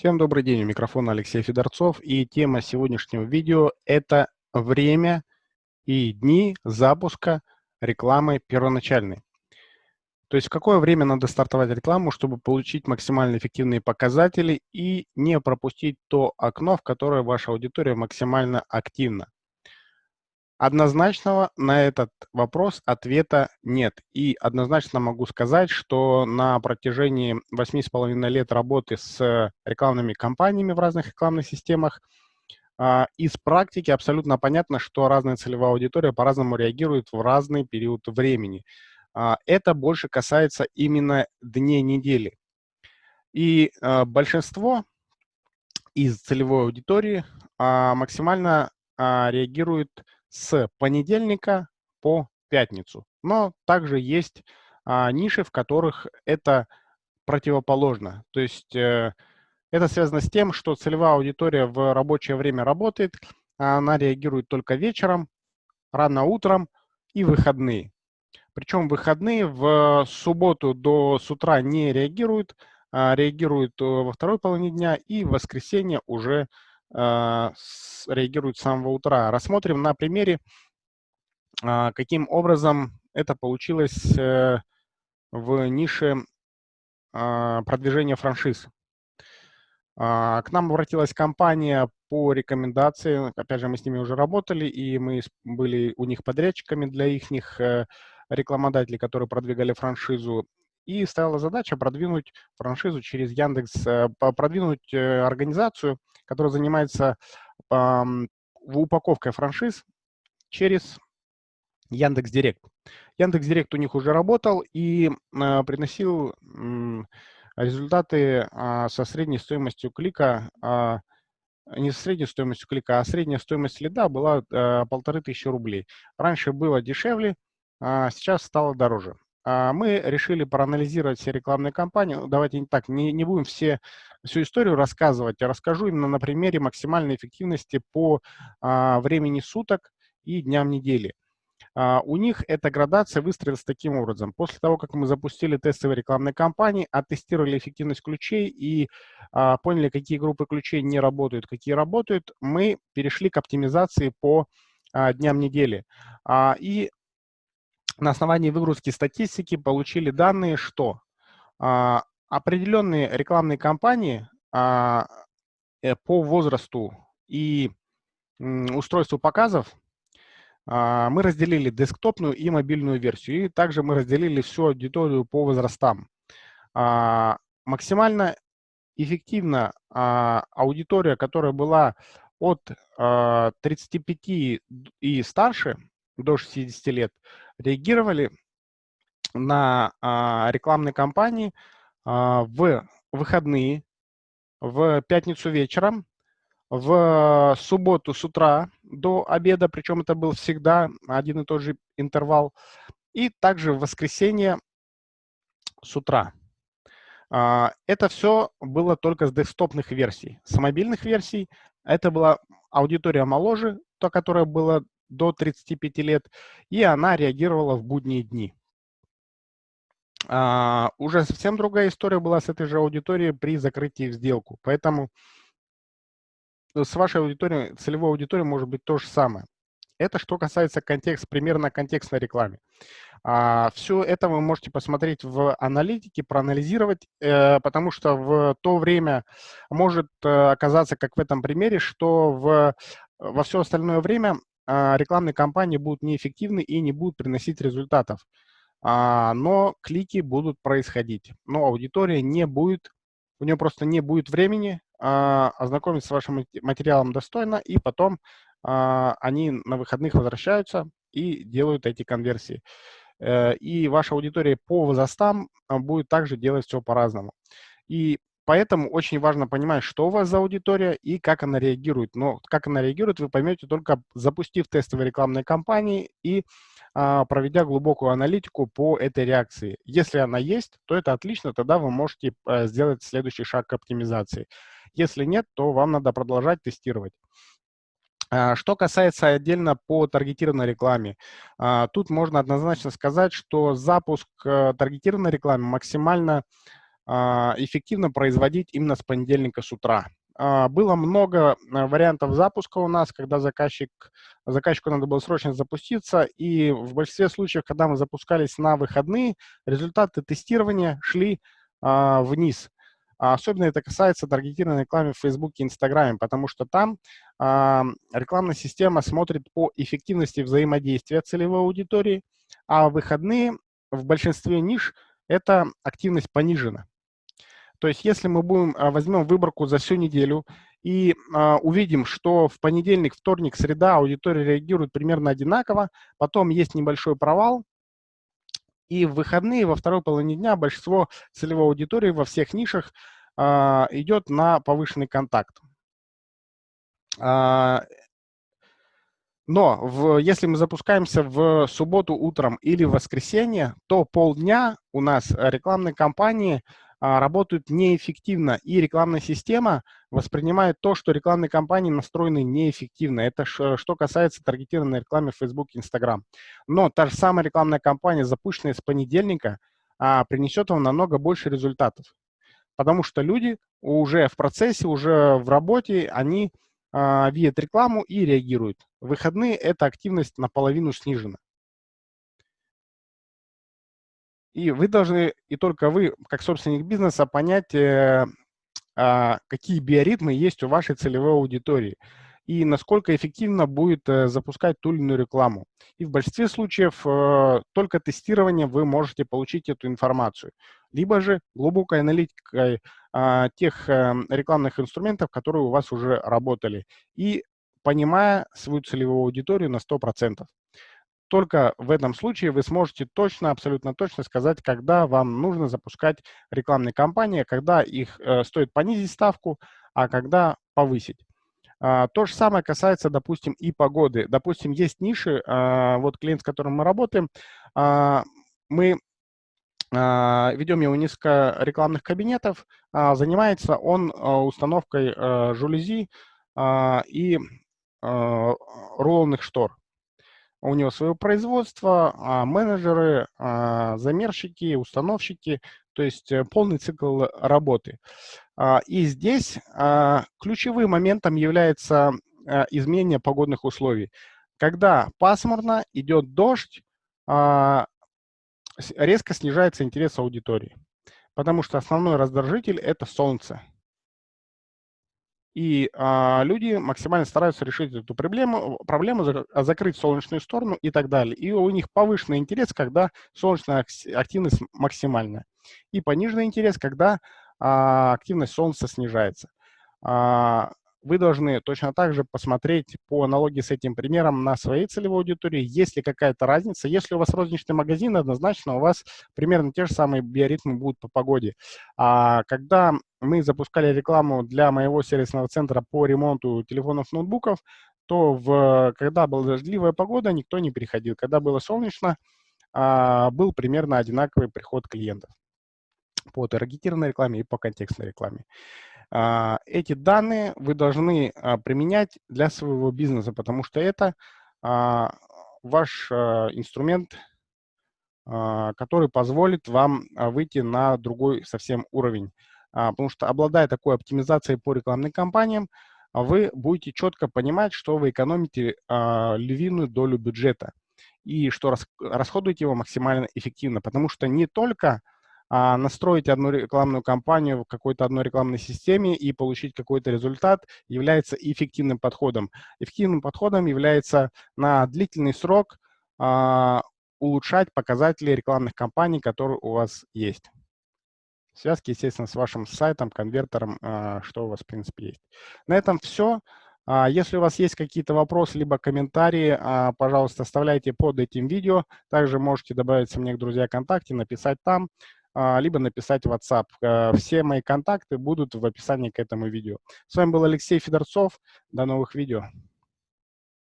Всем добрый день, у микрофона Алексей Федорцов, и тема сегодняшнего видео – это время и дни запуска рекламы первоначальной. То есть в какое время надо стартовать рекламу, чтобы получить максимально эффективные показатели и не пропустить то окно, в которое ваша аудитория максимально активна. Однозначного на этот вопрос ответа нет. И однозначно могу сказать, что на протяжении 8,5 лет работы с рекламными кампаниями в разных рекламных системах а, из практики абсолютно понятно, что разная целевая аудитория по-разному реагирует в разный период времени. А, это больше касается именно дней недели. И а, большинство из целевой аудитории максимально реагирует с понедельника по пятницу. Но также есть а, ниши, в которых это противоположно. То есть э, это связано с тем, что целевая аудитория в рабочее время работает, а она реагирует только вечером, рано утром и выходные. Причем выходные в субботу до с утра не реагируют, а реагируют э, во второй половине дня и в воскресенье уже реагируют с самого утра. Рассмотрим на примере, а, каким образом это получилось э, в нише а, продвижения франшиз. К нам обратилась компания по рекомендации, опять же, мы с ними уже работали, и мы были у них подрядчиками для их э, рекламодателей, которые продвигали франшизу и стояла задача продвинуть франшизу через Яндекс, э, продвинуть организацию, которая занимается упаковкой франшиз через Яндекс Директ. Яндекс Директ у них уже работал и э, приносил результаты а, со средней стоимостью клика, а, не со средней стоимостью клика, а средняя стоимость лида была полторы тысячи рублей. Раньше было дешевле, а сейчас стало дороже. А, мы решили проанализировать все рекламные кампании. Ну, давайте не так, не, не будем все, всю историю рассказывать, я расскажу именно на примере максимальной эффективности по а, времени суток и дням недели. А, у них эта градация выстроилась таким образом. После того, как мы запустили тестовые рекламные кампании, оттестировали эффективность ключей и а, поняли, какие группы ключей не работают, какие работают, мы перешли к оптимизации по а, дням недели. А, и на основании выгрузки статистики получили данные, что а, определенные рекламные кампании а, э, по возрасту и устройству показов а, мы разделили десктопную и мобильную версию. И также мы разделили всю аудиторию по возрастам. А, максимально эффективно а, аудитория, которая была от а, 35 и старше, до 60 лет, реагировали на а, рекламные кампании а, в выходные, в пятницу вечером, в субботу с утра до обеда, причем это был всегда один и тот же интервал, и также в воскресенье с утра. А, это все было только с десктопных версий. С мобильных версий это была аудитория моложе, то, которая была до 35 лет, и она реагировала в будние дни. А, уже совсем другая история была с этой же аудиторией при закрытии в сделку. Поэтому с вашей аудиторией, целевой аудиторией может быть то же самое. Это что касается контекст, примерно контекстной рекламе. А, все это вы можете посмотреть в аналитике, проанализировать, э, потому что в то время может э, оказаться, как в этом примере, что в, во все остальное время рекламные кампании будут неэффективны и не будут приносить результатов. А, но клики будут происходить. Но аудитория не будет, у нее просто не будет времени а, ознакомиться с вашим материалом достойно, и потом они на выходных возвращаются и делают эти конверсии. Э, и ваша аудитория по возрастам будет также делать все по-разному. И Поэтому очень важно понимать, что у вас за аудитория и как она реагирует. Но как она реагирует, вы поймете только запустив тестовые рекламные кампании и а, проведя глубокую аналитику по этой реакции. Если она есть, то это отлично, тогда вы можете а, сделать следующий шаг к оптимизации. Если нет, то вам надо продолжать тестировать. А, что касается отдельно по таргетированной рекламе, а, тут можно однозначно сказать, что запуск э, таргетированной рекламы максимально эффективно производить именно с понедельника с утра. Было много вариантов запуска у нас, когда заказчик, заказчику надо было срочно запуститься, и в большинстве случаев, когда мы запускались на выходные, результаты тестирования шли вниз. А особенно это касается таргетированной рекламы в Facebook и Instagram, потому что там э, рекламная система смотрит по эффективности взаимодействия целевой аудитории, а выходные в большинстве ниш эта активность понижена. То есть если мы будем, а, возьмем выборку за всю неделю и э, увидим, что в понедельник, вторник, среда аудитория реагирует примерно одинаково, потом есть небольшой провал, и в выходные, во второй половине дня большинство целевой аудитории во всех нишах а, идет на повышенный контакт. А, но в, если мы запускаемся в субботу утром или в воскресенье, то полдня у нас рекламные кампании работают неэффективно, и рекламная система воспринимает то, что рекламные кампании настроены неэффективно. Это что касается таргетированной рекламы в Facebook и Instagram. Но та же самая рекламная кампания, запущенная с понедельника, а, принесет вам намного больше результатов. Потому что люди уже в процессе, уже в работе, они а, видят рекламу и реагируют. В выходные эта активность наполовину снижена. И вы должны, и только вы, как собственник бизнеса, понять, э, а, какие биоритмы есть у вашей целевой аудитории и насколько эффективно будет э, запускать ту или иную рекламу. И в большинстве случаев э, только тестированием вы можете получить эту информацию. Либо же глубокой аналитикой а, тех рекламных инструментов, которые у вас уже работали. И понимая свою целевую аудиторию на 100%. Только в этом случае вы сможете точно, абсолютно точно сказать, когда вам нужно запускать рекламные кампании, когда их э, стоит понизить ставку, а когда повысить. А, то же самое касается, допустим, и погоды. Допустим, есть ниши, а, вот клиент, с которым мы работаем, а, мы а, ведем его несколько рекламных кабинетов, а, занимается он а, установкой а, жалюзи и а, рулонных штор. У него свое производство, а, менеджеры, а, замерщики, установщики, то есть э, полный цикл работы. А, и здесь ключевым моментом является изменение погодных условий. Когда пасмурно, идет дождь, резко снижается интерес аудитории, потому что основной раздражитель – это солнце. И а, люди максимально стараются решить эту проблему, проблему, закрыть солнечную сторону и так далее. И у них повышенный интерес, когда солнечная активность максимальная. И пониженный интерес, когда а, активность солнца снижается. А, вы должны точно так же посмотреть по аналогии с этим примером на своей целевой аудитории, есть ли какая-то разница. Если у вас розничный магазин, однозначно у вас примерно те же самые биоритмы будут по погоде. А когда мы запускали рекламу для моего сервисного центра по ремонту телефонов, ноутбуков, то в, когда была дождливая погода, никто не приходил. Когда было солнечно, а, был примерно одинаковый приход клиентов по таргетированной рекламе и по контекстной рекламе. А, эти данные вы должны а, применять для своего бизнеса, потому что это а, ваш инструмент, который позволит вам выйти на другой совсем уровень. Потому что обладая такой оптимизацией по рекламным кампаниям, вы будете четко понимать, что вы экономите львиную долю бюджета и что расходуете его максимально эффективно, потому что не только настроить одну рекламную кампанию в какой-то одной рекламной системе и получить какой-то результат является эффективным подходом. Эффективным подходом является на длительный срок а, улучшать показатели рекламных кампаний, которые у вас есть. Связки, естественно, с вашим сайтом, конвертером, а, что у вас, в принципе, есть. На этом все. Если у вас есть какие-то вопросы либо комментарии, пожалуйста, оставляйте под этим видео. Также можете добавиться мне к друзья ВКонтакте, написать там. А, либо написать в WhatsApp. Э, все мои контакты будут в описании к этому видео. С вами был Алексей Федорцов. До новых видео.